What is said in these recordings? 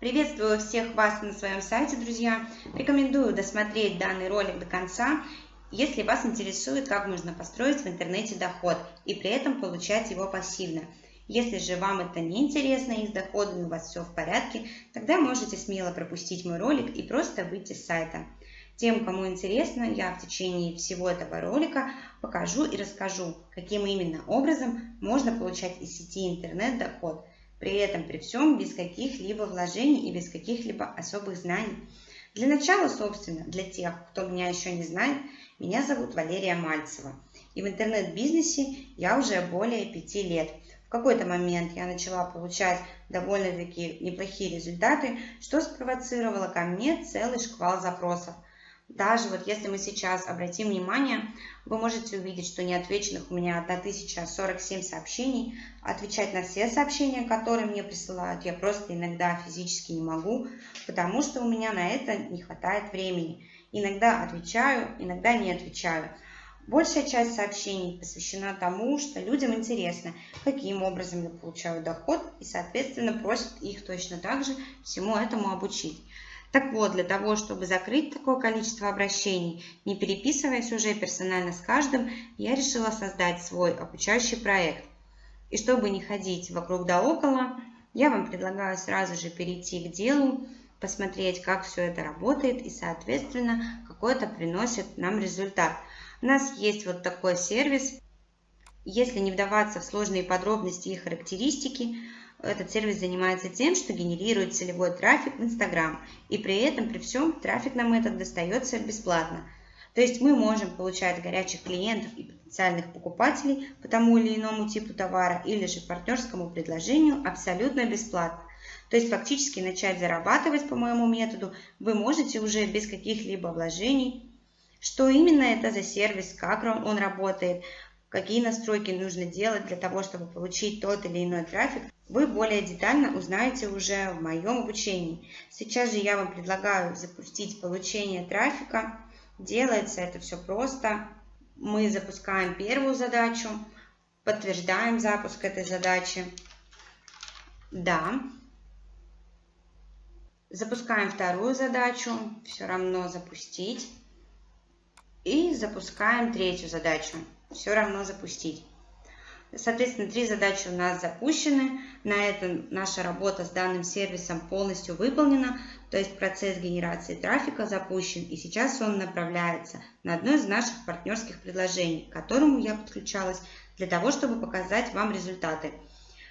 Приветствую всех вас на своем сайте, друзья. Рекомендую досмотреть данный ролик до конца, если вас интересует, как можно построить в интернете доход и при этом получать его пассивно. Если же вам это не интересно и с доходами у вас все в порядке, тогда можете смело пропустить мой ролик и просто выйти с сайта. Тем, кому интересно, я в течение всего этого ролика покажу и расскажу, каким именно образом можно получать из сети интернет доход – при этом при всем без каких-либо вложений и без каких-либо особых знаний. Для начала, собственно, для тех, кто меня еще не знает, меня зовут Валерия Мальцева. И в интернет-бизнесе я уже более пяти лет. В какой-то момент я начала получать довольно-таки неплохие результаты, что спровоцировало ко мне целый шквал запросов – даже вот если мы сейчас обратим внимание, вы можете увидеть, что неотвеченных у меня 1047 сообщений. Отвечать на все сообщения, которые мне присылают, я просто иногда физически не могу, потому что у меня на это не хватает времени. Иногда отвечаю, иногда не отвечаю. Большая часть сообщений посвящена тому, что людям интересно, каким образом я получаю доход, и, соответственно, просят их точно так же всему этому обучить. Так вот, для того, чтобы закрыть такое количество обращений, не переписываясь уже персонально с каждым, я решила создать свой обучающий проект. И чтобы не ходить вокруг да около, я вам предлагаю сразу же перейти к делу, посмотреть, как все это работает и, соответственно, какой это приносит нам результат. У нас есть вот такой сервис. Если не вдаваться в сложные подробности и характеристики, этот сервис занимается тем, что генерирует целевой трафик в Instagram, и при этом, при всем, трафик нам этот достается бесплатно. То есть мы можем получать горячих клиентов и потенциальных покупателей по тому или иному типу товара или же партнерскому предложению абсолютно бесплатно. То есть фактически начать зарабатывать по моему методу вы можете уже без каких-либо вложений. Что именно это за сервис, как он работает, какие настройки нужно делать для того, чтобы получить тот или иной трафик, вы более детально узнаете уже в моем обучении. Сейчас же я вам предлагаю запустить получение трафика. Делается это все просто. Мы запускаем первую задачу, подтверждаем запуск этой задачи. Да. Запускаем вторую задачу, все равно запустить. И запускаем третью задачу все равно запустить. Соответственно, три задачи у нас запущены. На этом наша работа с данным сервисом полностью выполнена. То есть процесс генерации трафика запущен. И сейчас он направляется на одно из наших партнерских предложений, к которому я подключалась для того, чтобы показать вам результаты.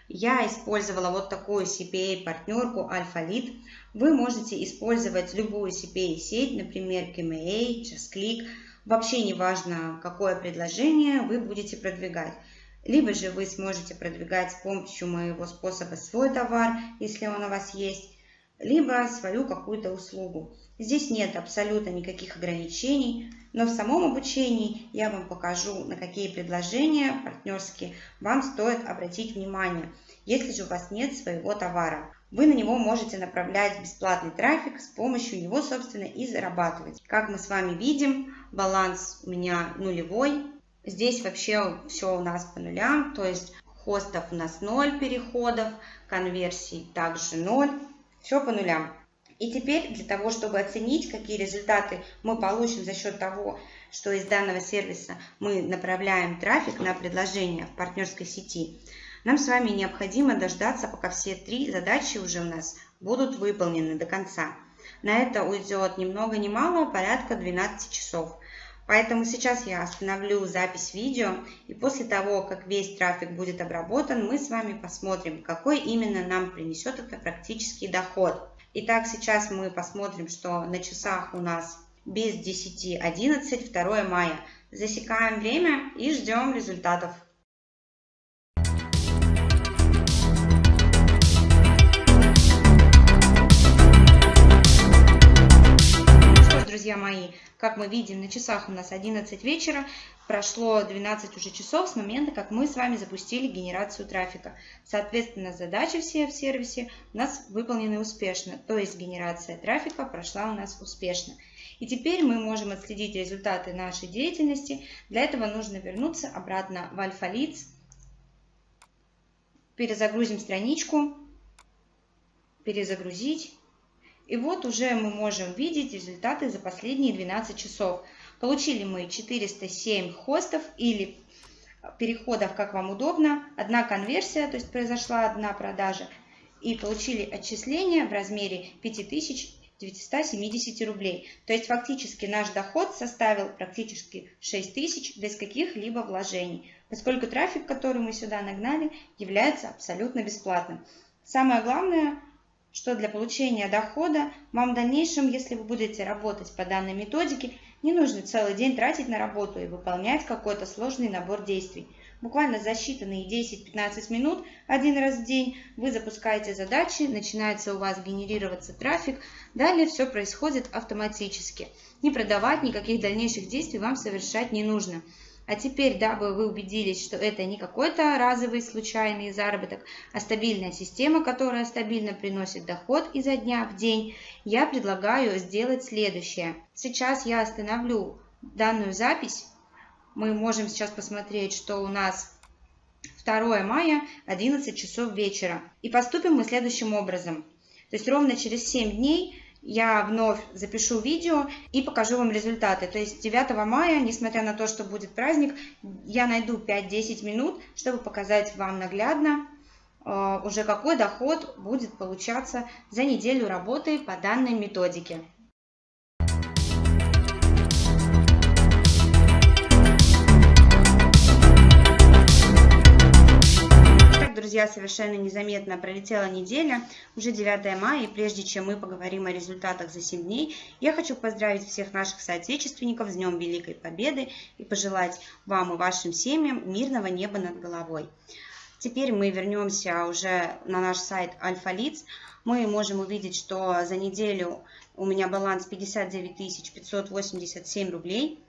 Я использовала вот такую CPA-партнерку AlphaLead. Вы можете использовать любую CPA-сеть, например, KMA, JustClick, Вообще не важно, какое предложение вы будете продвигать. Либо же вы сможете продвигать с помощью моего способа свой товар, если он у вас есть, либо свою какую-то услугу. Здесь нет абсолютно никаких ограничений, но в самом обучении я вам покажу, на какие предложения партнерские вам стоит обратить внимание, если же у вас нет своего товара. Вы на него можете направлять бесплатный трафик, с помощью него, собственно, и зарабатывать. Как мы с вами видим, баланс у меня нулевой. Здесь вообще все у нас по нулям, то есть хостов у нас 0 переходов, конверсий также 0, все по нулям. И теперь для того, чтобы оценить, какие результаты мы получим за счет того, что из данного сервиса мы направляем трафик на предложение в партнерской сети, нам с вами необходимо дождаться, пока все три задачи уже у нас будут выполнены до конца. На это уйдет ни много ни мало, порядка 12 часов. Поэтому сейчас я остановлю запись видео, и после того, как весь трафик будет обработан, мы с вами посмотрим, какой именно нам принесет это практический доход. Итак, сейчас мы посмотрим, что на часах у нас без 10.11, 2 мая. Засекаем время и ждем результатов. Как мы видим, на часах у нас 11 вечера, прошло 12 уже часов с момента, как мы с вами запустили генерацию трафика. Соответственно, задачи все в сервисе у нас выполнены успешно, то есть генерация трафика прошла у нас успешно. И теперь мы можем отследить результаты нашей деятельности. Для этого нужно вернуться обратно в Альфа-Лиц. Перезагрузим страничку. перезагрузить. И вот уже мы можем видеть результаты за последние 12 часов. Получили мы 407 хостов или переходов, как вам удобно. Одна конверсия, то есть произошла одна продажа. И получили отчисления в размере 5970 рублей. То есть фактически наш доход составил практически 6000 без каких-либо вложений. Поскольку трафик, который мы сюда нагнали, является абсолютно бесплатным. Самое главное, что для получения дохода вам в дальнейшем, если вы будете работать по данной методике, не нужно целый день тратить на работу и выполнять какой-то сложный набор действий. Буквально за считанные 10-15 минут один раз в день вы запускаете задачи, начинается у вас генерироваться трафик, далее все происходит автоматически. Не продавать, никаких дальнейших действий вам совершать не нужно. А теперь, дабы вы убедились, что это не какой-то разовый случайный заработок, а стабильная система, которая стабильно приносит доход изо дня в день, я предлагаю сделать следующее. Сейчас я остановлю данную запись. Мы можем сейчас посмотреть, что у нас 2 мая, 11 часов вечера. И поступим мы следующим образом. То есть ровно через 7 дней я вновь запишу видео и покажу вам результаты. То есть 9 мая, несмотря на то, что будет праздник, я найду 5-10 минут, чтобы показать вам наглядно, э, уже какой доход будет получаться за неделю работы по данной методике. Друзья, совершенно незаметно пролетела неделя, уже 9 мая, и прежде чем мы поговорим о результатах за 7 дней, я хочу поздравить всех наших соотечественников с Днем Великой Победы и пожелать вам и вашим семьям мирного неба над головой. Теперь мы вернемся уже на наш сайт Альфа-Лиц. Мы можем увидеть, что за неделю у меня баланс 59 587 рублей.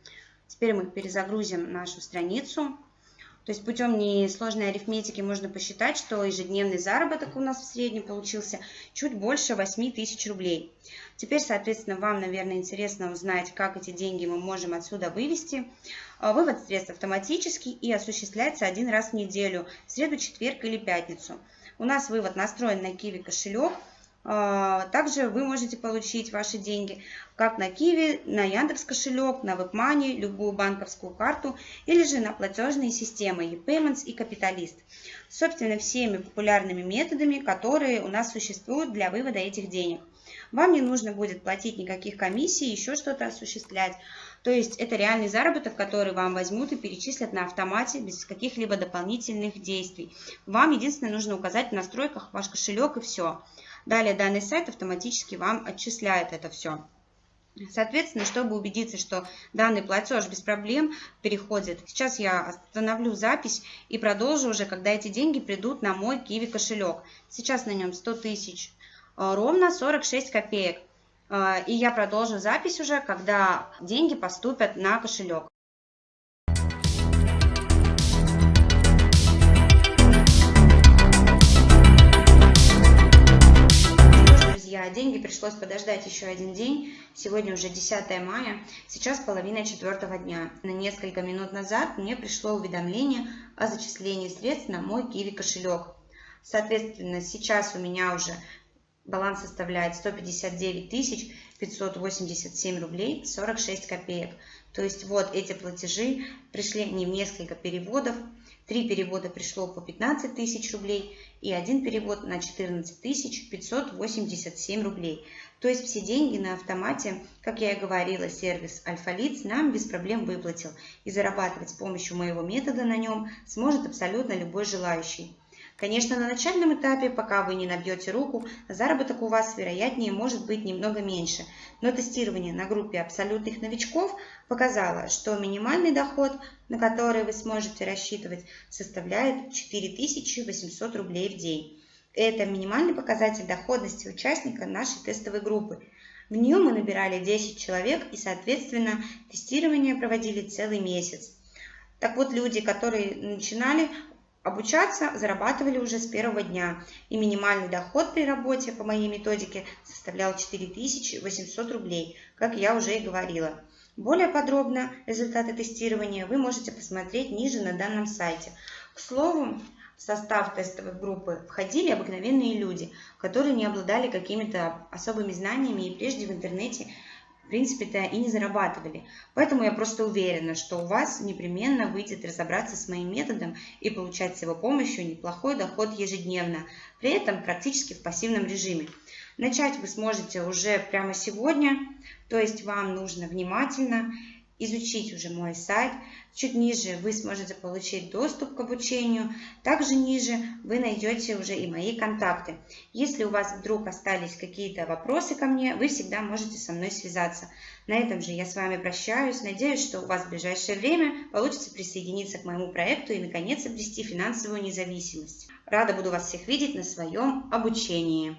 Теперь мы перезагрузим нашу страницу. То есть путем несложной арифметики можно посчитать, что ежедневный заработок у нас в среднем получился чуть больше 8 тысяч рублей. Теперь, соответственно, вам, наверное, интересно узнать, как эти деньги мы можем отсюда вывести. А, вывод средств автоматический и осуществляется один раз в неделю, в среду, четверг или пятницу. У нас вывод настроен на Kiwi кошелек – также вы можете получить ваши деньги как на Киви, на Яндекс кошелек, на WebMoney, любую банковскую карту или же на платежные системы ePayments и Капиталист. Собственно, всеми популярными методами, которые у нас существуют для вывода этих денег. Вам не нужно будет платить никаких комиссий, еще что-то осуществлять. То есть это реальный заработок, который вам возьмут и перечислят на автомате без каких-либо дополнительных действий. Вам единственное нужно указать в настройках ваш кошелек и все. Далее данный сайт автоматически вам отчисляет это все. Соответственно, чтобы убедиться, что данный платеж без проблем переходит, сейчас я остановлю запись и продолжу уже, когда эти деньги придут на мой Kiwi кошелек. Сейчас на нем 100 тысяч, э, ровно 46 копеек. Э, и я продолжу запись уже, когда деньги поступят на кошелек. Друзья, деньги пришлось подождать еще один день. Сегодня уже 10 мая, сейчас половина четвертого дня. На несколько минут назад мне пришло уведомление о зачислении средств на мой Kiwi кошелек. Соответственно, сейчас у меня уже баланс составляет 159 587 рублей 46 копеек. То есть вот эти платежи пришли не в несколько переводов. Три перевода пришло по 15 тысяч рублей и один перевод на 14 587 рублей. То есть все деньги на автомате, как я и говорила, сервис Альфа-Лиц нам без проблем выплатил. И зарабатывать с помощью моего метода на нем сможет абсолютно любой желающий. Конечно, на начальном этапе, пока вы не набьете руку, заработок у вас, вероятнее, может быть немного меньше. Но тестирование на группе абсолютных новичков показало, что минимальный доход, на который вы сможете рассчитывать, составляет 4800 рублей в день. Это минимальный показатель доходности участника нашей тестовой группы. В нее мы набирали 10 человек и, соответственно, тестирование проводили целый месяц. Так вот, люди, которые начинали, Обучаться зарабатывали уже с первого дня, и минимальный доход при работе по моей методике составлял 4800 рублей, как я уже и говорила. Более подробно результаты тестирования вы можете посмотреть ниже на данном сайте. К слову, в состав тестовой группы входили обыкновенные люди, которые не обладали какими-то особыми знаниями и прежде в интернете в принципе-то и не зарабатывали. Поэтому я просто уверена, что у вас непременно выйдет разобраться с моим методом и получать с его помощью неплохой доход ежедневно, при этом практически в пассивном режиме. Начать вы сможете уже прямо сегодня, то есть вам нужно внимательно изучить уже мой сайт. Чуть ниже вы сможете получить доступ к обучению. Также ниже вы найдете уже и мои контакты. Если у вас вдруг остались какие-то вопросы ко мне, вы всегда можете со мной связаться. На этом же я с вами прощаюсь. Надеюсь, что у вас в ближайшее время получится присоединиться к моему проекту и наконец обрести финансовую независимость. Рада буду вас всех видеть на своем обучении.